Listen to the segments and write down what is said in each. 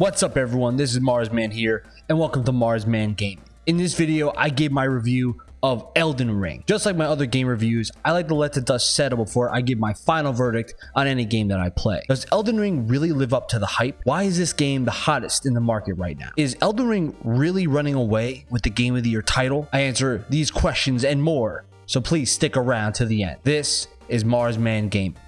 What's up everyone, this is Marsman here, and welcome to Marsman Gaming. In this video, I gave my review of Elden Ring. Just like my other game reviews, I like to let the dust settle before I give my final verdict on any game that I play. Does Elden Ring really live up to the hype? Why is this game the hottest in the market right now? Is Elden Ring really running away with the Game of the Year title? I answer these questions and more, so please stick around to the end. This is Marsman Gaming.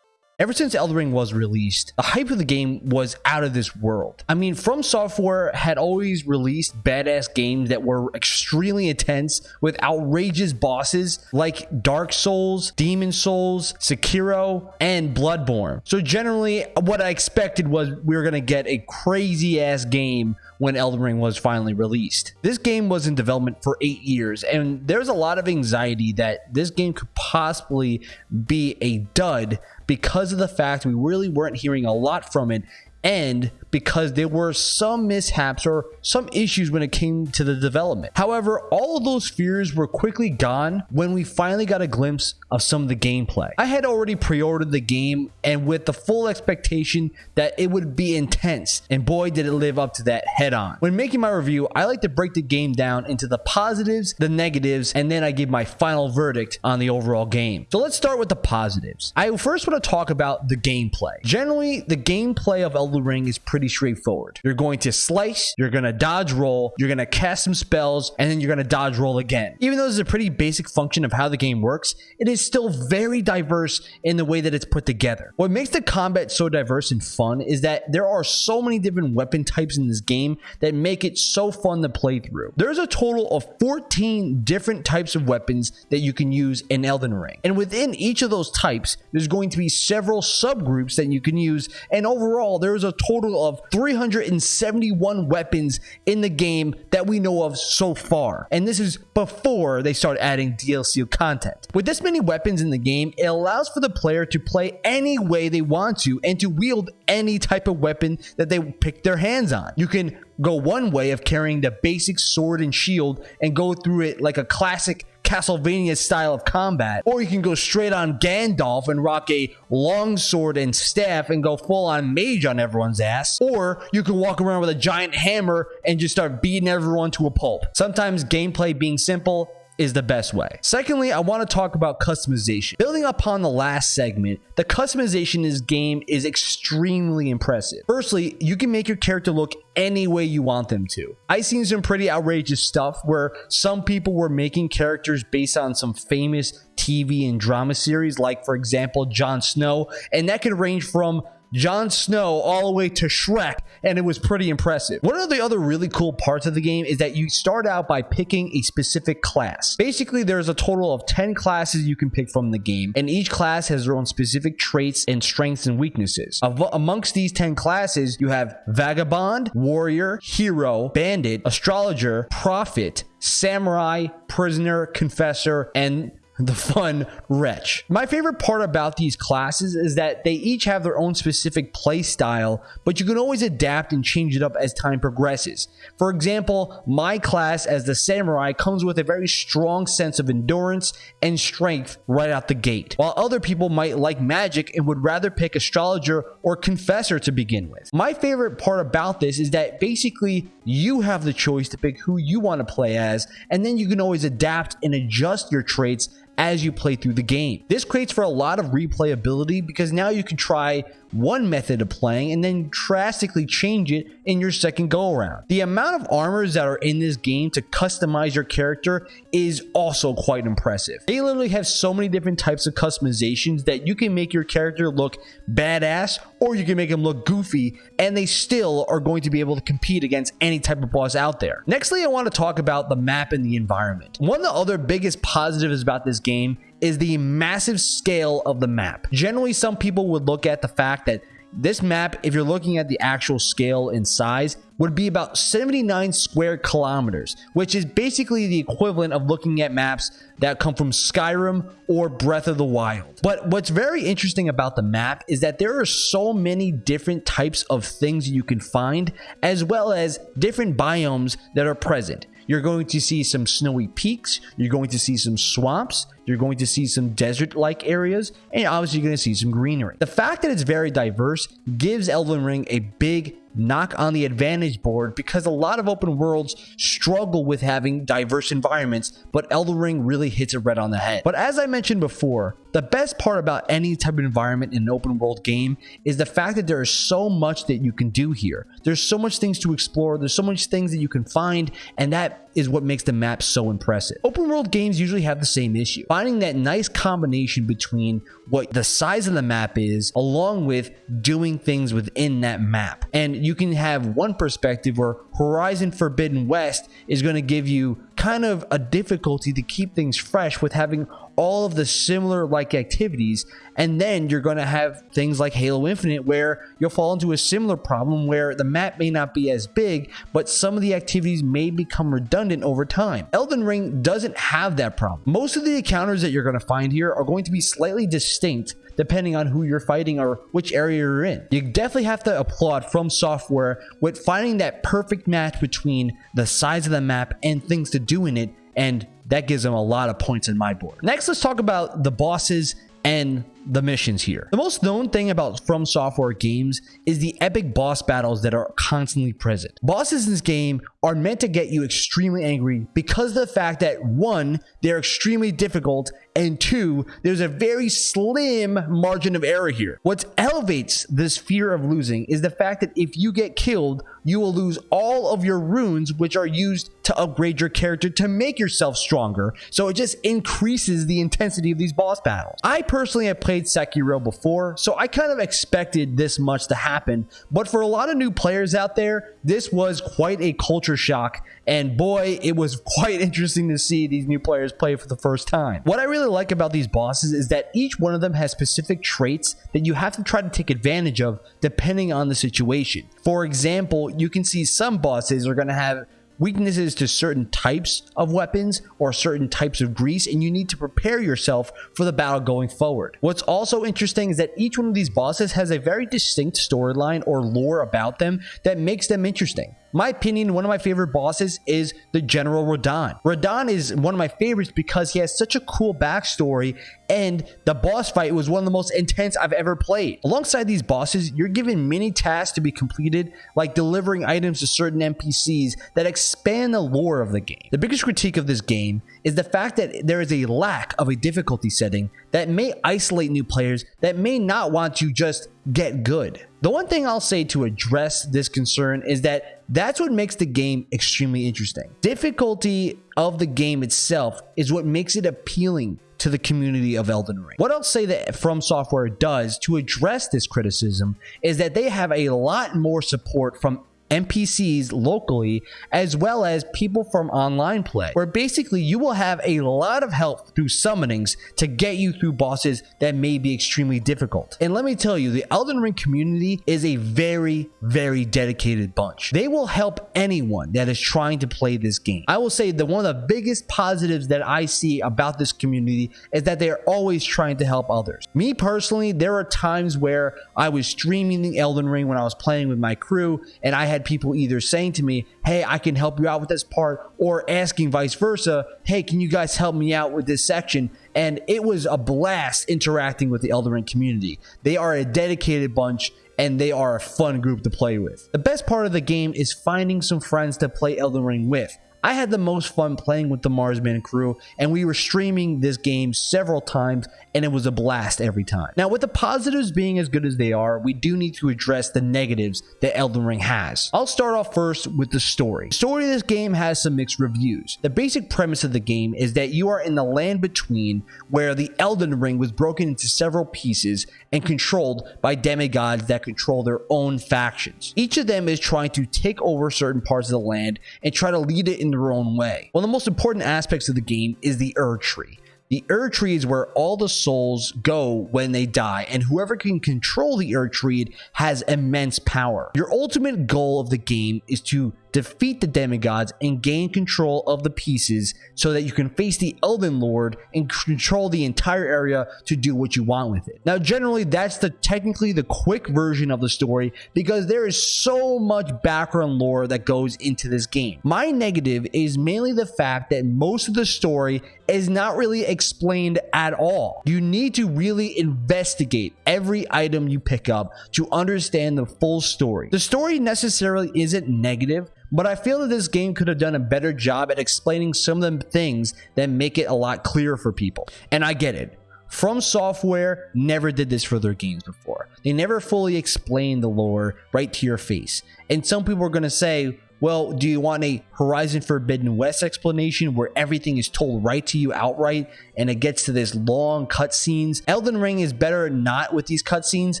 Ever since Elden Ring was released, the hype of the game was out of this world. I mean, From Software had always released badass games that were extremely intense with outrageous bosses like Dark Souls, Demon's Souls, Sekiro, and Bloodborne. So generally, what I expected was we were going to get a crazy ass game when Elden Ring was finally released. This game was in development for eight years, and there's a lot of anxiety that this game could possibly be a dud because of the fact we really weren't hearing a lot from it and because there were some mishaps or some issues when it came to the development. However, all of those fears were quickly gone when we finally got a glimpse of some of the gameplay. I had already pre-ordered the game and with the full expectation that it would be intense and boy did it live up to that head on. When making my review, I like to break the game down into the positives, the negatives, and then I give my final verdict on the overall game. So let's start with the positives. I first want to talk about the gameplay. Generally, the gameplay of Elden Ring is pretty straightforward. You're going to slice, you're going to dodge roll, you're going to cast some spells, and then you're going to dodge roll again. Even though this is a pretty basic function of how the game works, it is still very diverse in the way that it's put together. What makes the combat so diverse and fun is that there are so many different weapon types in this game that make it so fun to play through. There's a total of 14 different types of weapons that you can use in Elden Ring. And within each of those types, there's going to be several subgroups that you can use. And overall, there's a total of 371 weapons in the game that we know of so far. And this is before they start adding DLC content. With this many weapons in the game, it allows for the player to play any way they want to and to wield any type of weapon that they pick their hands on. You can go one way of carrying the basic sword and shield and go through it like a classic Castlevania style of combat, or you can go straight on Gandalf and rock a long sword and staff and go full on mage on everyone's ass, or you can walk around with a giant hammer and just start beating everyone to a pulp. Sometimes gameplay being simple is the best way. Secondly, I want to talk about customization. Building upon the last segment, the customization in this game is extremely impressive. Firstly, you can make your character look any way you want them to. I've seen some pretty outrageous stuff where some people were making characters based on some famous TV and drama series, like for example, Jon Snow, and that could range from Jon Snow all the way to Shrek, and it was pretty impressive. One of the other really cool parts of the game is that you start out by picking a specific class. Basically, there's a total of 10 classes you can pick from the game, and each class has their own specific traits and strengths and weaknesses. Of, amongst these 10 classes, you have Vagabond, Warrior, Hero, Bandit, Astrologer, Prophet, Samurai, Prisoner, Confessor, and the fun wretch. My favorite part about these classes is that they each have their own specific play style, but you can always adapt and change it up as time progresses. For example, my class as the samurai comes with a very strong sense of endurance and strength right out the gate, while other people might like magic and would rather pick astrologer or confessor to begin with. My favorite part about this is that basically you have the choice to pick who you want to play as, and then you can always adapt and adjust your traits as you play through the game. This creates for a lot of replayability because now you can try one method of playing and then drastically change it in your second go around. The amount of armors that are in this game to customize your character is also quite impressive. They literally have so many different types of customizations that you can make your character look badass or you can make them look goofy and they still are going to be able to compete against any type of boss out there. Nextly, I want to talk about the map and the environment. One of the other biggest positives about this game is the massive scale of the map. Generally, some people would look at the fact that this map, if you're looking at the actual scale and size, would be about 79 square kilometers, which is basically the equivalent of looking at maps that come from Skyrim or Breath of the Wild. But what's very interesting about the map is that there are so many different types of things you can find, as well as different biomes that are present. You're going to see some snowy peaks. You're going to see some swamps. You're going to see some desert like areas. And obviously, you're going to see some greenery. The fact that it's very diverse gives Elden Ring a big knock on the advantage board because a lot of open worlds struggle with having diverse environments, but Elden Ring really hits it right on the head. But as I mentioned before, the best part about any type of environment in an open world game is the fact that there is so much that you can do here. There's so much things to explore, there's so much things that you can find, and that is what makes the map so impressive. Open world games usually have the same issue. Finding that nice combination between what the size of the map is along with doing things within that map. And you can have one perspective where Horizon Forbidden West is going to give you kind of a difficulty to keep things fresh with having all of the similar like activities and then you're going to have things like Halo Infinite where you'll fall into a similar problem where the map may not be as big but some of the activities may become redundant over time. Elden Ring doesn't have that problem. Most of the encounters that you're going to find here are going to be slightly distinct depending on who you're fighting or which area you're in. You definitely have to applaud From Software with finding that perfect match between the size of the map and things to do in it and that gives them a lot of points in my board. Next, let's talk about the bosses and the missions here. The most known thing about From Software games is the epic boss battles that are constantly present. Bosses in this game are meant to get you extremely angry because of the fact that one, they're extremely difficult, and two, there's a very slim margin of error here. What elevates this fear of losing is the fact that if you get killed, you will lose all of your runes, which are used to upgrade your character to make yourself stronger. So it just increases the intensity of these boss battles. I personally have played played Sekiro before, so I kind of expected this much to happen. But for a lot of new players out there, this was quite a culture shock. And boy, it was quite interesting to see these new players play for the first time. What I really like about these bosses is that each one of them has specific traits that you have to try to take advantage of depending on the situation. For example, you can see some bosses are going to have weaknesses to certain types of weapons or certain types of grease, and you need to prepare yourself for the battle going forward. What's also interesting is that each one of these bosses has a very distinct storyline or lore about them that makes them interesting. My opinion, one of my favorite bosses is the General Radahn. Radahn is one of my favorites because he has such a cool backstory and the boss fight was one of the most intense I've ever played. Alongside these bosses, you're given many tasks to be completed, like delivering items to certain NPCs that expand the lore of the game. The biggest critique of this game is the fact that there is a lack of a difficulty setting that may isolate new players that may not want to just get good. The one thing I'll say to address this concern is that that's what makes the game extremely interesting. Difficulty of the game itself is what makes it appealing to the community of Elden Ring. What I'll say that From Software does to address this criticism is that they have a lot more support from NPCs locally, as well as people from online play, where basically you will have a lot of help through summonings to get you through bosses that may be extremely difficult. And let me tell you, the Elden Ring community is a very, very dedicated bunch. They will help anyone that is trying to play this game. I will say that one of the biggest positives that I see about this community is that they are always trying to help others. Me personally, there are times where I was streaming the Elden Ring when I was playing with my crew and I had people either saying to me, hey, I can help you out with this part, or asking vice versa, hey, can you guys help me out with this section? And it was a blast interacting with the Elden Ring community. They are a dedicated bunch and they are a fun group to play with. The best part of the game is finding some friends to play Elden Ring with. I had the most fun playing with the Marsman crew, and we were streaming this game several times, and it was a blast every time. Now, with the positives being as good as they are, we do need to address the negatives that Elden Ring has. I'll start off first with the story. The story of this game has some mixed reviews. The basic premise of the game is that you are in the land between where the Elden Ring was broken into several pieces and controlled by demigods that control their own factions. Each of them is trying to take over certain parts of the land and try to lead it in their own way. One of the most important aspects of the game is the Erdtree. The Erdtree is where all the souls go when they die, and whoever can control the Erdtree has immense power. Your ultimate goal of the game is to defeat the demigods, and gain control of the pieces so that you can face the Elden Lord and control the entire area to do what you want with it. Now, generally, that's the technically the quick version of the story because there is so much background lore that goes into this game. My negative is mainly the fact that most of the story is not really explained at all. You need to really investigate every item you pick up to understand the full story. The story necessarily isn't negative, but I feel that this game could have done a better job at explaining some of the things that make it a lot clearer for people. And I get it. From Software never did this for their games before. They never fully explained the lore right to your face. And some people are going to say, well, do you want a Horizon Forbidden West explanation where everything is told right to you outright and it gets to this long cutscenes? Elden Ring is better not with these cutscenes,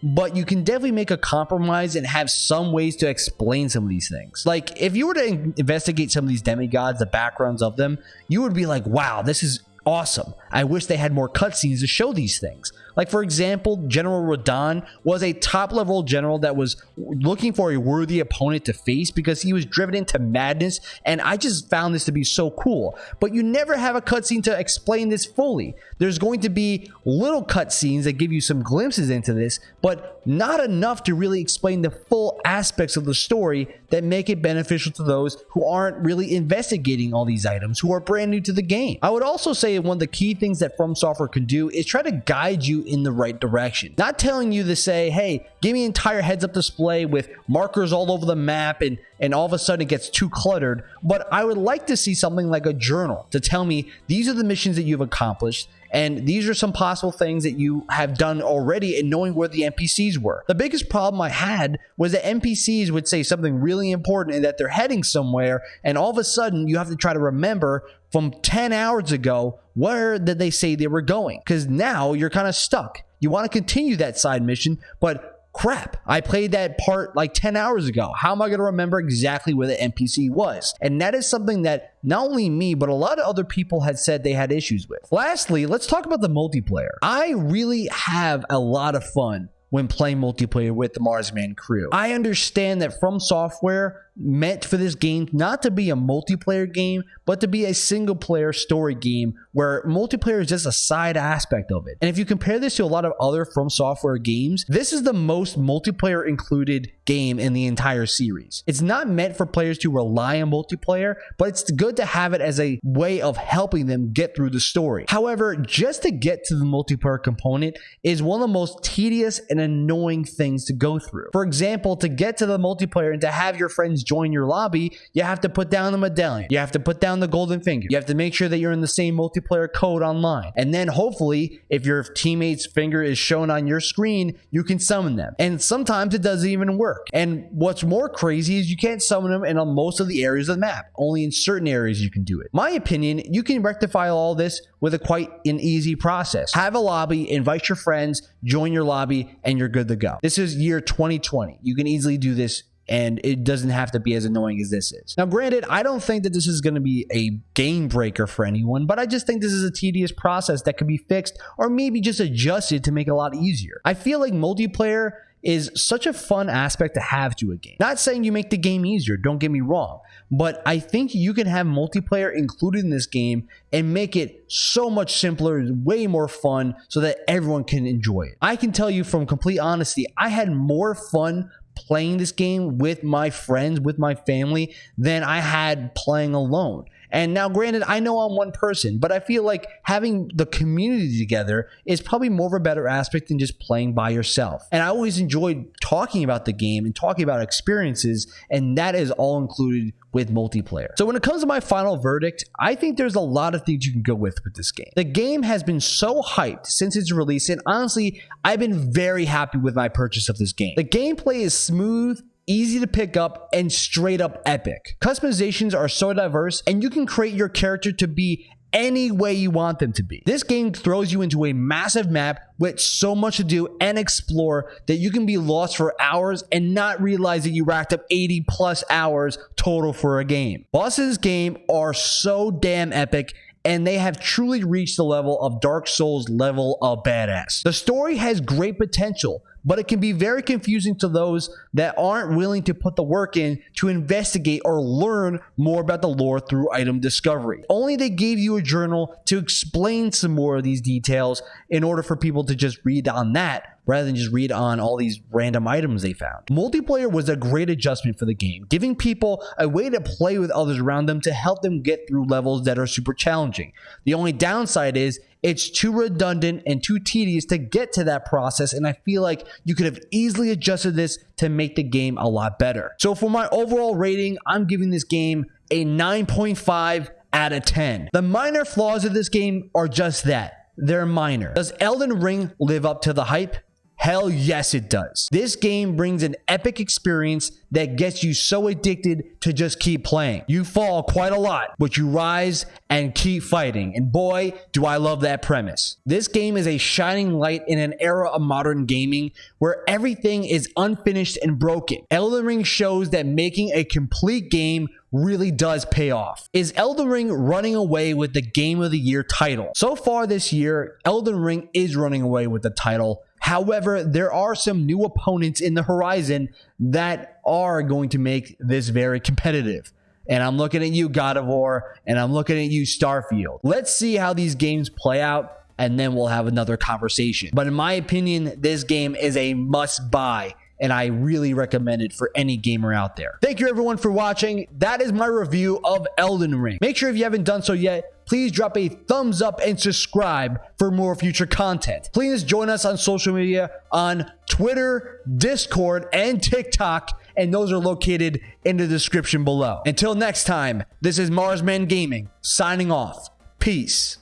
but you can definitely make a compromise and have some ways to explain some of these things. Like, if you were to investigate some of these demigods, the backgrounds of them, you would be like, wow, this is awesome. I wish they had more cutscenes to show these things. Like, for example, General Radahn was a top level general that was looking for a worthy opponent to face because he was driven into madness. And I just found this to be so cool. But you never have a cutscene to explain this fully. There's going to be little cutscenes that give you some glimpses into this, but not enough to really explain the full aspects of the story that make it beneficial to those who aren't really investigating all these items, who are brand new to the game. I would also say one of the key things that From Software can do is try to guide you in the right direction. Not telling you to say, hey, give me an entire heads up display with markers all over the map and, and all of a sudden it gets too cluttered. But I would like to see something like a journal to tell me these are the missions that you've accomplished and these are some possible things that you have done already in knowing where the NPCs were. The biggest problem I had was that NPCs would say something really important and that they're heading somewhere, and all of a sudden you have to try to remember from 10 hours ago where did they say they were going? Because now you're kind of stuck. You want to continue that side mission, but crap, I played that part like 10 hours ago. How am I going to remember exactly where the NPC was? And that is something that not only me, but a lot of other people had said they had issues with. Lastly, let's talk about the multiplayer. I really have a lot of fun when playing multiplayer with the Marsman crew. I understand that From Software meant for this game not to be a multiplayer game, but to be a single player story game where multiplayer is just a side aspect of it. And if you compare this to a lot of other From Software games, this is the most multiplayer included game in the entire series. It's not meant for players to rely on multiplayer, but it's good to have it as a way of helping them get through the story. However, just to get to the multiplayer component is one of the most tedious and annoying things to go through. For example, to get to the multiplayer and to have your friends join your lobby, you have to put down the medallion. You have to put down the golden finger. You have to make sure that you're in the same multiplayer code online. And then hopefully, if your teammate's finger is shown on your screen, you can summon them. And sometimes it doesn't even work. And what's more crazy is you can't summon them in most of the areas of the map. Only in certain areas you can do it. My opinion, you can rectify all this with a quite an easy process. Have a lobby, invite your friends, join your lobby, and you're good to go. This is year 2020. You can easily do this and it doesn't have to be as annoying as this is. Now, granted, I don't think that this is going to be a game breaker for anyone, but I just think this is a tedious process that could be fixed or maybe just adjusted to make it a lot easier. I feel like multiplayer is such a fun aspect to have to a game. Not saying you make the game easier, don't get me wrong, but I think you can have multiplayer included in this game and make it so much simpler, way more fun so that everyone can enjoy it. I can tell you from complete honesty, I had more fun playing this game with my friends, with my family, than I had playing alone. And now, granted, I know I'm one person, but I feel like having the community together is probably more of a better aspect than just playing by yourself. And I always enjoyed talking about the game and talking about experiences, and that is all included with multiplayer. So when it comes to my final verdict, I think there's a lot of things you can go with with this game. The game has been so hyped since its release, and honestly, I've been very happy with my purchase of this game. The gameplay is smooth easy to pick up, and straight up epic. Customizations are so diverse, and you can create your character to be any way you want them to be. This game throws you into a massive map with so much to do and explore that you can be lost for hours and not realize that you racked up 80 plus hours total for a game. Bosses game are so damn epic and they have truly reached the level of Dark Souls level of badass. The story has great potential, but it can be very confusing to those that aren't willing to put the work in to investigate or learn more about the lore through item discovery. Only they gave you a journal to explain some more of these details in order for people to just read on that rather than just read on all these random items they found. Multiplayer was a great adjustment for the game, giving people a way to play with others around them to help them get through levels that are super challenging. The only downside is it's too redundant and too tedious to get to that process, and I feel like you could have easily adjusted this to make the game a lot better. So for my overall rating, I'm giving this game a 9.5 out of 10. The minor flaws of this game are just that. They're minor. Does Elden Ring live up to the hype? Hell yes, it does. This game brings an epic experience that gets you so addicted to just keep playing. You fall quite a lot, but you rise and keep fighting. And boy, do I love that premise. This game is a shining light in an era of modern gaming where everything is unfinished and broken. Elden Ring shows that making a complete game really does pay off. Is Elden Ring running away with the Game of the Year title? So far this year, Elden Ring is running away with the title However, there are some new opponents in the horizon that are going to make this very competitive. And I'm looking at you, God of War, and I'm looking at you, Starfield. Let's see how these games play out, and then we'll have another conversation. But in my opinion, this game is a must buy and I really recommend it for any gamer out there. Thank you everyone for watching. That is my review of Elden Ring. Make sure if you haven't done so yet, please drop a thumbs up and subscribe for more future content. Please join us on social media on Twitter, Discord, and TikTok, and those are located in the description below. Until next time, this is Marsman Gaming signing off. Peace.